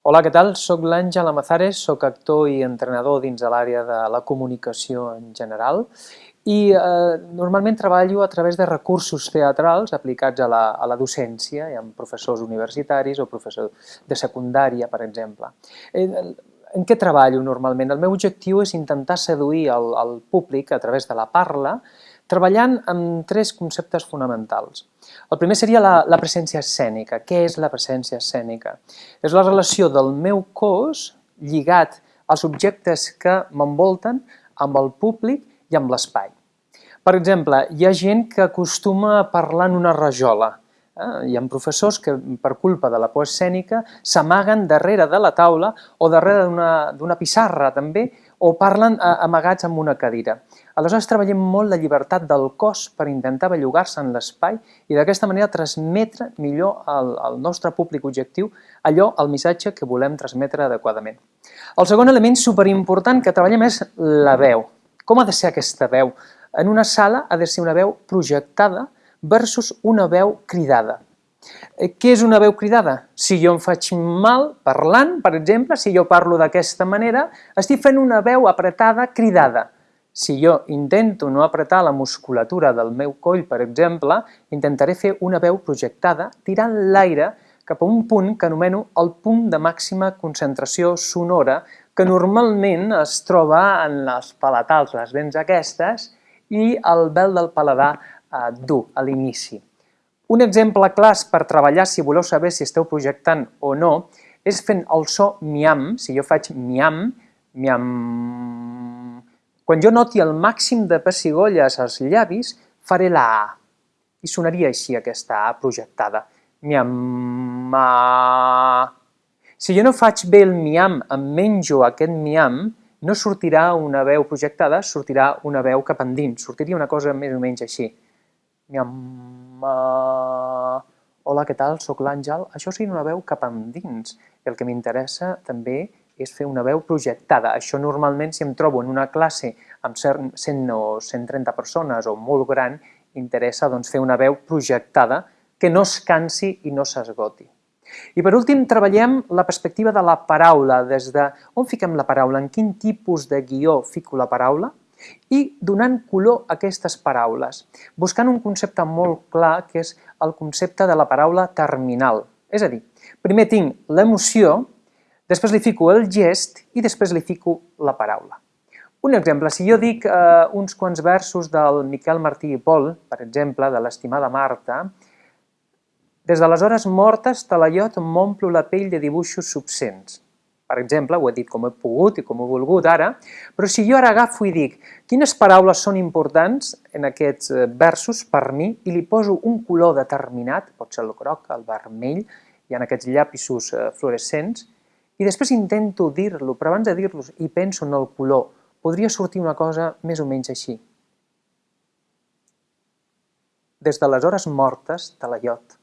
Hola, què tal? Soc l'Àngel Amazares, soc actor i entrenador dins de l'àrea de la comunicació en general i eh, normalment treballo a través de recursos teatrals aplicats a la, a la docència, amb professors universitaris o professors de secundària, per exemple. Eh, en què treballo normalment? El meu objectiu és intentar seduir el, el públic a través de la parla, treballant amb tres conceptes fonamentals. El primer seria la, la presència escènica. Què és la presència escènica? És la relació del meu cos lligat als objectes que m'envolten amb el públic i amb l'espai. Per exemple, hi ha gent que acostuma a parlar en una rajola. Eh? Hi ha professors que, per culpa de la por escènica, s'amaguen darrere de la taula o darrere d'una pissarra, també, o parlen amagats amb una cadira. Aleshores treballem molt la llibertat del cos per intentar bellugar-se en l'espai i d'aquesta manera transmetre millor al, al nostre públic objectiu allò, el missatge que volem transmetre adequadament. El segon element superimportant que treballem és la veu. Com ha de ser aquesta veu? En una sala ha de ser una veu projectada versus una veu cridada. Eh, què és una veu cridada? Si jo em faig mal parlant, per exemple, si jo parlo d'aquesta manera, estic fent una veu apretada cridada. Si jo intento no apretar la musculatura del meu coll, per exemple, intentaré fer una veu projectada tirant l'aire cap a un punt que anomeno el punt de màxima concentració sonora, que normalment es troba en les palatals, les dents aquestes, i el vel del paladar eh, dur, a l'inici. Un exemple clas per treballar si voleu saber si esteu projectant o no és fent el so miam, si jo faig miam, miam... Quan jo noti el màxim de pessigolles als llavis, faré la A. I sonaria així aquesta A projectada. Miam, ma... Si jo no faig bé el miam, em menjo aquest miam, no sortirà una veu projectada, sortirà una veu cap endins, sortiria una cosa més o menys així. Miam, Uh, hola, què tal? Soc l'Àngel. Això seria una veu cap endins. El que m'interessa també és fer una veu projectada. Això normalment, si em trobo en una classe amb 100 o 130 persones o molt gran, interessa doncs, fer una veu projectada que no es cansi i no s'esgoti. I per últim, treballem la perspectiva de la paraula, des de on fiquem la paraula, en quin tipus de guió fico la paraula, i donant color a aquestes paraules, buscant un concepte molt clar que és el concepte de la paraula terminal. És a dir, primer tinc l'emoció, després li fico el gest i després li fico la paraula. Un exemple, si jo dic eh, uns quants versos del Miquel Martí i Pol, per exemple, de l'estimada Marta, des de les hores mortes Talaiot m'omplo la pell de dibuixos subcents per exemple, ho he dit com he pogut i com he volgut ara, però si jo ara agafo i dic quines paraules són importants en aquests eh, versos per mi i li poso un color determinat, pot ser el groc, el vermell, hi ha aquests llapisos eh, fluorescents, i després intento dir-lo, però abans de dir-los i penso en el color, podria sortir una cosa més o menys així. Des de les hores mortes de la iot,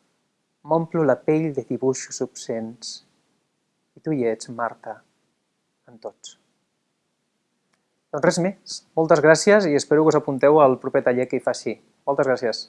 m'omplo la pell de dibuixos obscens, i tu hi ets, Marta, en tots. Doncs res més. Moltes gràcies i espero que us apunteu al proper taller que hi faci. Moltes gràcies.